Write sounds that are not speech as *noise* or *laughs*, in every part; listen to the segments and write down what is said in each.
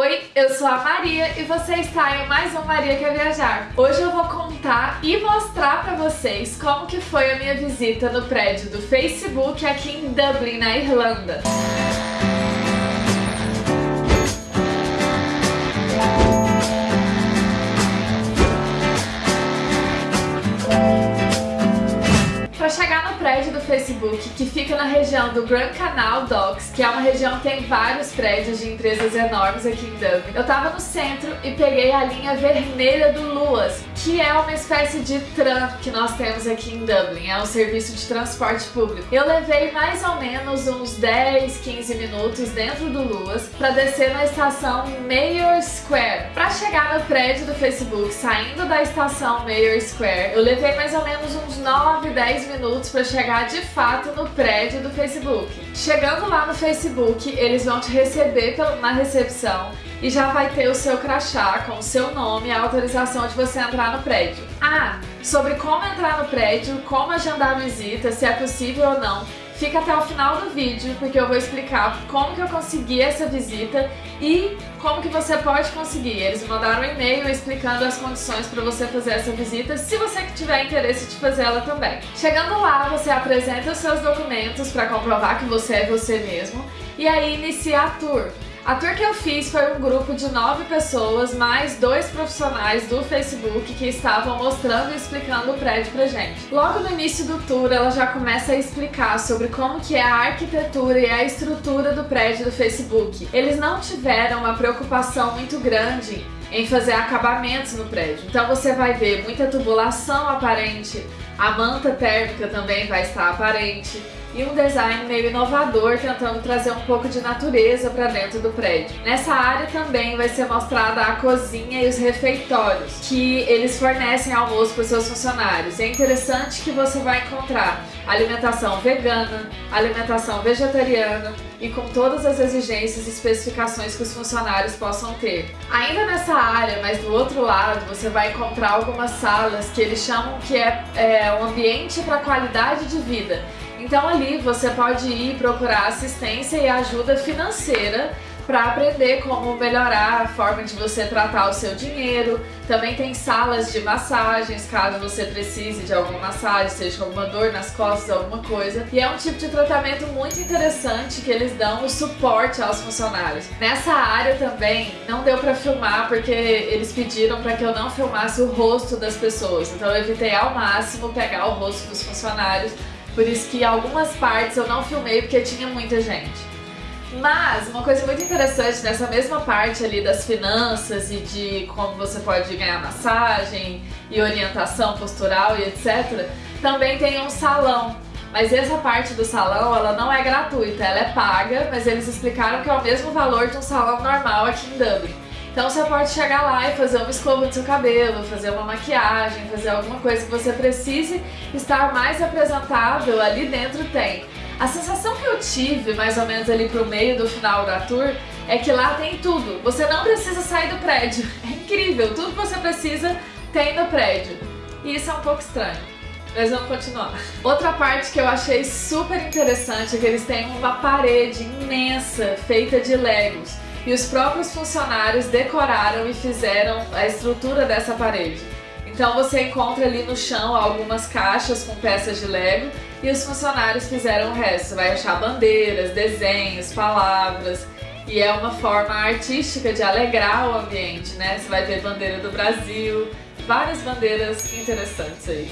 Oi, eu sou a Maria e você está em mais um Maria Quer Viajar. Hoje eu vou contar e mostrar para vocês como que foi a minha visita no prédio do Facebook aqui em Dublin, na Irlanda. Prédio do Facebook que fica na região do Grand Canal Docks, que é uma região que tem vários prédios de empresas enormes aqui em Dublin. Eu tava no centro e peguei a linha vermelha do Luas, que é uma espécie de tram que nós temos aqui em Dublin, é um serviço de transporte público. Eu levei mais ou menos uns 10, 15 minutos dentro do Luas para descer na estação Mayor Square. Para chegar no prédio do Facebook, saindo da estação Mayor Square, eu levei mais ou menos uns 9, 10 minutos para chegar de fato no prédio do Facebook. Chegando lá no Facebook, eles vão te receber na recepção e já vai ter o seu crachá com o seu nome e a autorização de você entrar no prédio. Ah, sobre como entrar no prédio, como agendar a visita, se é possível ou não, Fica até o final do vídeo, porque eu vou explicar como que eu consegui essa visita e como que você pode conseguir. Eles mandaram um e-mail explicando as condições para você fazer essa visita, se você tiver interesse de fazer ela também. Chegando lá, você apresenta os seus documentos para comprovar que você é você mesmo e aí inicia a tour. A tour que eu fiz foi um grupo de nove pessoas, mais dois profissionais do Facebook que estavam mostrando e explicando o prédio pra gente. Logo no início do tour, ela já começa a explicar sobre como que é a arquitetura e a estrutura do prédio do Facebook. Eles não tiveram uma preocupação muito grande em fazer acabamentos no prédio. Então você vai ver muita tubulação aparente, a manta térmica também vai estar aparente, e um design meio inovador tentando trazer um pouco de natureza para dentro do prédio. Nessa área também vai ser mostrada a cozinha e os refeitórios, que eles fornecem almoço para seus funcionários. é interessante que você vai encontrar alimentação vegana, alimentação vegetariana e com todas as exigências e especificações que os funcionários possam ter. Ainda nessa área, mas do outro lado, você vai encontrar algumas salas que eles chamam que é, é um ambiente para qualidade de vida então ali você pode ir procurar assistência e ajuda financeira para aprender como melhorar a forma de você tratar o seu dinheiro. Também tem salas de massagens, caso você precise de alguma massagem, seja alguma dor nas costas, alguma coisa. E é um tipo de tratamento muito interessante que eles dão o suporte aos funcionários. Nessa área também não deu para filmar porque eles pediram para que eu não filmasse o rosto das pessoas. Então eu evitei ao máximo pegar o rosto dos funcionários por isso que algumas partes eu não filmei porque tinha muita gente. Mas uma coisa muito interessante nessa mesma parte ali das finanças e de como você pode ganhar massagem e orientação postural e etc, também tem um salão. Mas essa parte do salão, ela não é gratuita, ela é paga, mas eles explicaram que é o mesmo valor de um salão normal aqui em Dublin. Então você pode chegar lá e fazer uma escova do seu cabelo, fazer uma maquiagem, fazer alguma coisa que você precise estar mais apresentável, ali dentro tem. A sensação que eu tive, mais ou menos ali pro meio do final da tour, é que lá tem tudo. Você não precisa sair do prédio. *laughs* É incrível, tudo que você precisa tem no prédio. E isso é um pouco estranho. Mas vamos continuar. Outra parte que eu achei super interessante é que eles têm uma parede imensa feita de legos e os próprios funcionários decoraram e fizeram a estrutura dessa parede. Então você encontra ali no chão algumas caixas com peças de Lego e os funcionários fizeram o resto. Você vai achar bandeiras, desenhos, palavras e é uma forma artística de alegrar o ambiente, né? Você vai ver bandeira do Brasil, várias bandeiras interessantes aí.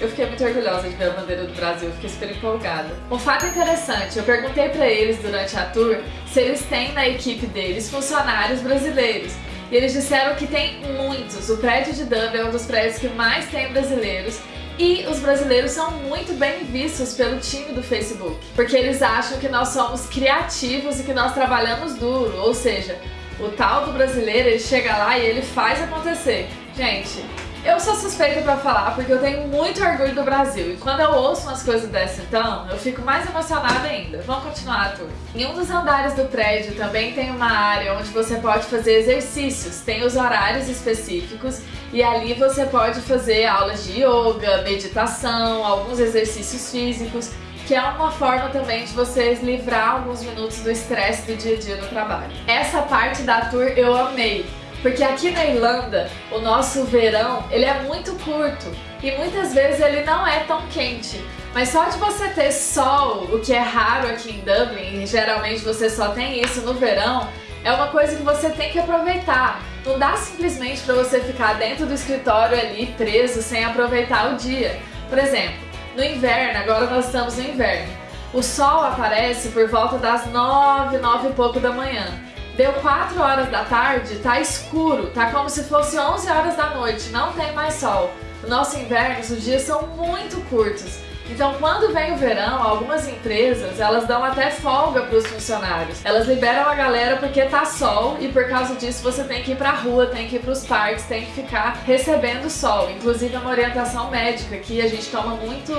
Eu fiquei muito orgulhosa de ver a bandeira do Brasil, fiquei super empolgada. Um fato interessante, eu perguntei para eles durante a tour se eles têm na equipe deles funcionários brasileiros. E eles disseram que tem muitos. O prédio de Dublin é um dos prédios que mais tem brasileiros e os brasileiros são muito bem vistos pelo time do Facebook, porque eles acham que nós somos criativos e que nós trabalhamos duro, ou seja, o tal do brasileiro, ele chega lá e ele faz acontecer. Gente, eu sou suspeita pra falar porque eu tenho muito orgulho do Brasil e quando eu ouço umas coisas dessas então, eu fico mais emocionada ainda. Vamos continuar a tour. Em um dos andares do prédio também tem uma área onde você pode fazer exercícios, tem os horários específicos e ali você pode fazer aulas de yoga, meditação, alguns exercícios físicos que é uma forma também de vocês livrar alguns minutos do estresse do dia a dia no trabalho. Essa parte da tour eu amei, porque aqui na Irlanda o nosso verão ele é muito curto e muitas vezes ele não é tão quente. Mas só de você ter sol, o que é raro aqui em Dublin, e geralmente você só tem isso no verão, é uma coisa que você tem que aproveitar. Não dá simplesmente para você ficar dentro do escritório ali preso sem aproveitar o dia. Por exemplo, no inverno, agora nós estamos no inverno, o sol aparece por volta das 9, 9 e pouco da manhã. Deu 4 horas da tarde, tá escuro, tá como se fosse 11 horas da noite, não tem mais sol. No nosso inverno, os dias são muito curtos. Então, quando vem o verão, algumas empresas, elas dão até folga para os funcionários. Elas liberam a galera porque tá sol e por causa disso você tem que ir pra rua, tem que ir pros parques, tem que ficar recebendo sol. Inclusive é uma orientação médica que a gente toma muito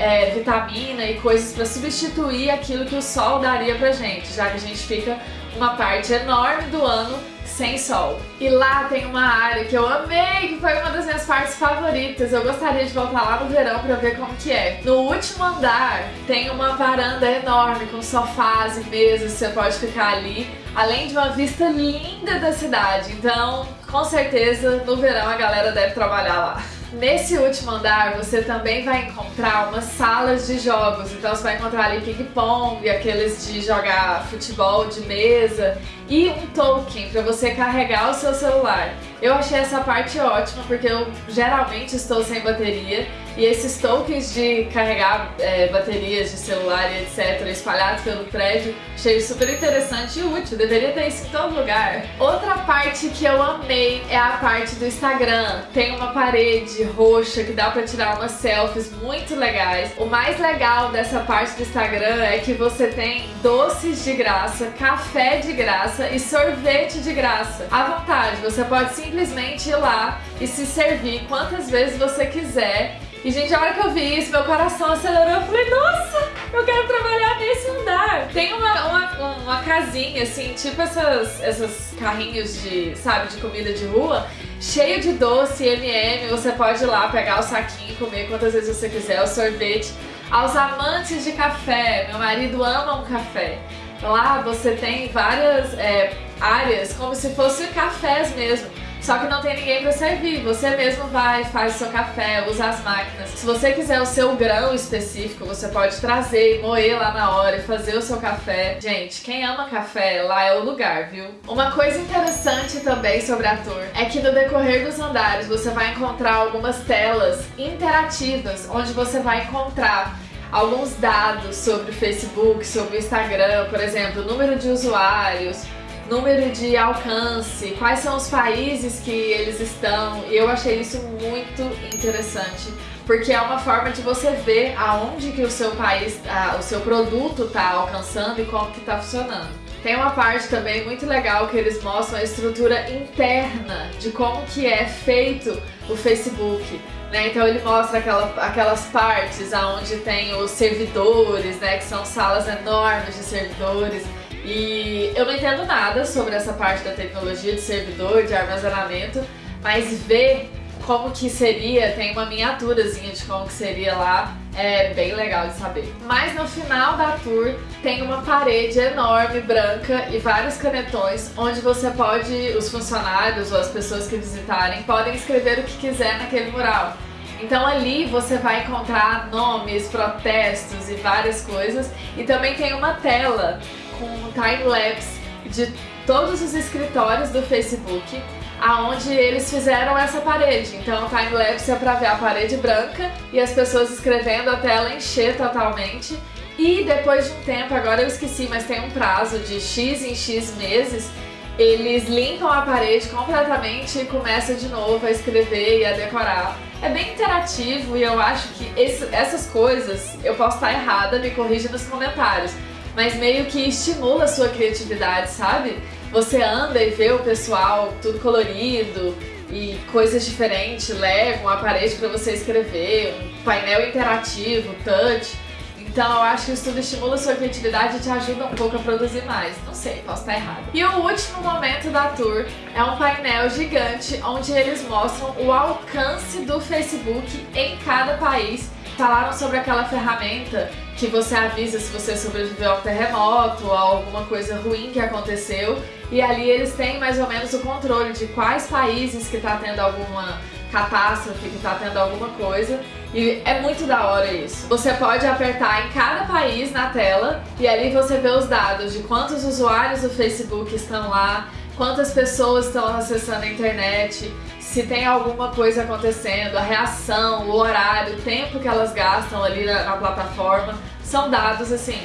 é, vitamina e coisas para substituir aquilo que o sol daria pra gente, já que a gente fica uma parte enorme do ano sem sol. E lá tem uma área que eu amei, que foi uma das minhas partes favoritas. Eu gostaria de voltar lá no verão pra ver como que é. No último andar tem uma varanda enorme com sofás e mesas, você pode ficar ali. Além de uma vista linda da cidade, então com certeza no verão a galera deve trabalhar lá. Nesse último andar você também vai encontrar umas salas de jogos, então você vai encontrar ali ping-pong, aqueles de jogar futebol de mesa e um token para você carregar o seu celular. Eu achei essa parte ótima porque eu geralmente estou sem bateria e esses tokens de carregar é, baterias de celular e etc espalhados pelo prédio achei super interessante e útil, deveria ter isso em todo lugar. Outra parte que eu amei é a parte do Instagram. Tem uma parede roxa que dá pra tirar umas selfies muito legais. O mais legal dessa parte do Instagram é que você tem doces de graça, café de graça e sorvete de graça. À vontade, você pode simplesmente ir lá e se servir quantas vezes você quiser e, gente, a hora que eu vi isso, meu coração acelerou. Eu falei, nossa, eu quero trabalhar nesse andar. Tem uma, uma, uma casinha, assim, tipo essas, essas carrinhos de, sabe, de comida de rua, cheio de doce, M&M. Você pode ir lá pegar o saquinho e comer quantas vezes você quiser, o sorvete. Aos amantes de café, meu marido ama um café. Lá você tem várias é, áreas, como se fossem cafés mesmo. Só que não tem ninguém para servir, você mesmo vai, faz seu café, usa as máquinas. Se você quiser o seu grão específico, você pode trazer e moer lá na hora e fazer o seu café. Gente, quem ama café, lá é o lugar, viu? Uma coisa interessante também sobre a tour é que no decorrer dos andares você vai encontrar algumas telas interativas, onde você vai encontrar alguns dados sobre o Facebook, sobre o Instagram, por exemplo, número de usuários, número de alcance, quais são os países que eles estão, e eu achei isso muito interessante, porque é uma forma de você ver aonde que o seu país, a, o seu produto está alcançando e como que está funcionando. Tem uma parte também muito legal que eles mostram a estrutura interna de como que é feito o Facebook. Né? Então ele mostra aquela, aquelas partes onde tem os servidores, né? que são salas enormes de servidores, e eu não entendo nada sobre essa parte da tecnologia de servidor, de armazenamento, mas ver como que seria, tem uma miniaturazinha de como que seria lá, é bem legal de saber. Mas no final da tour tem uma parede enorme, branca e vários canetões, onde você pode, os funcionários ou as pessoas que visitarem, podem escrever o que quiser naquele mural. Então ali você vai encontrar nomes, protestos e várias coisas. E também tem uma tela com um time-lapse de todos os escritórios do Facebook aonde eles fizeram essa parede. Então o time-lapse é para ver a parede branca e as pessoas escrevendo até ela encher totalmente. E depois de um tempo, agora eu esqueci, mas tem um prazo de X em X meses, eles limpam a parede completamente e começam de novo a escrever e a decorar. É bem interativo e eu acho que esse, essas coisas, eu posso estar errada, me corrija nos comentários, mas meio que estimula a sua criatividade, sabe? Você anda e vê o pessoal tudo colorido e coisas diferentes, Lego, uma parede para você escrever, um painel interativo, touch. Então eu acho que isso tudo estimula a sua criatividade e te ajuda um pouco a produzir mais. Não sei, posso estar errado. E o último momento da tour é um painel gigante onde eles mostram o alcance do Facebook em cada país falaram sobre aquela ferramenta que você avisa se você sobreviveu a um terremoto ou a alguma coisa ruim que aconteceu. E ali eles têm mais ou menos o controle de quais países que tá tendo alguma catástrofe, que tá tendo alguma coisa. E é muito da hora isso. Você pode apertar em cada país na tela e ali você vê os dados de quantos usuários do Facebook estão lá, quantas pessoas estão acessando a internet, se tem alguma coisa acontecendo, a reação, o horário, o tempo que elas gastam ali na, na plataforma. São dados assim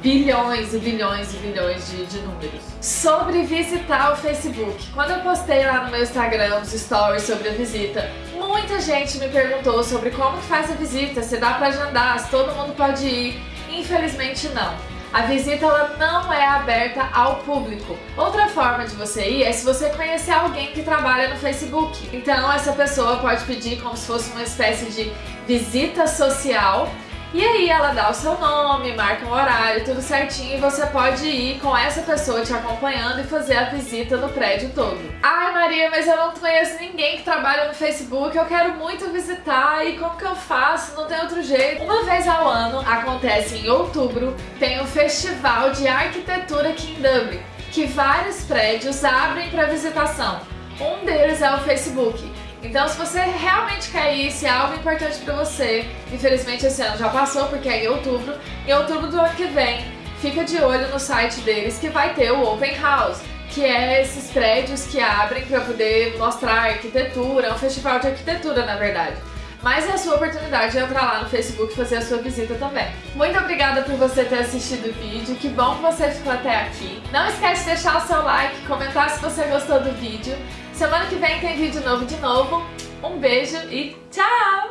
bilhões e bilhões e bilhões de, de, números. Sobre visitar o Facebook. Quando eu postei lá no meu Instagram os stories sobre a visita, muita gente me perguntou sobre como que faz a visita, se dá pra agendar, se todo mundo pode ir. Infelizmente não. A visita ela não é aberta ao público. Outra forma de você ir é se você conhecer alguém que trabalha no Facebook. Então essa pessoa pode pedir como se fosse uma espécie de visita social e aí ela dá o seu nome, marca um horário, tudo certinho e você pode ir com essa pessoa te acompanhando e fazer a visita no prédio todo. Ai Maria, mas eu não conheço ninguém que trabalha no Facebook, eu quero muito visitar e como que eu faço? Não tem outro jeito. Uma vez ao ano, acontece em outubro, tem o Festival de Arquitetura aqui em Dublin, que vários prédios abrem para visitação. Um deles é o Facebook. Então se você realmente quer ir, se é algo importante pra você, infelizmente esse ano já passou porque é em outubro, em outubro do ano que vem, fica de olho no site deles que vai ter o Open House, que é esses prédios que abrem para poder mostrar arquitetura, é um festival de arquitetura na verdade. Mas é a sua oportunidade de entrar lá no Facebook e fazer a sua visita também. Muito obrigada por você ter assistido o vídeo, que bom que você ficou até aqui. Não esquece de deixar o seu like, comentar se você gostou do vídeo. Semana que vem tem vídeo novo de novo. Um beijo e tchau!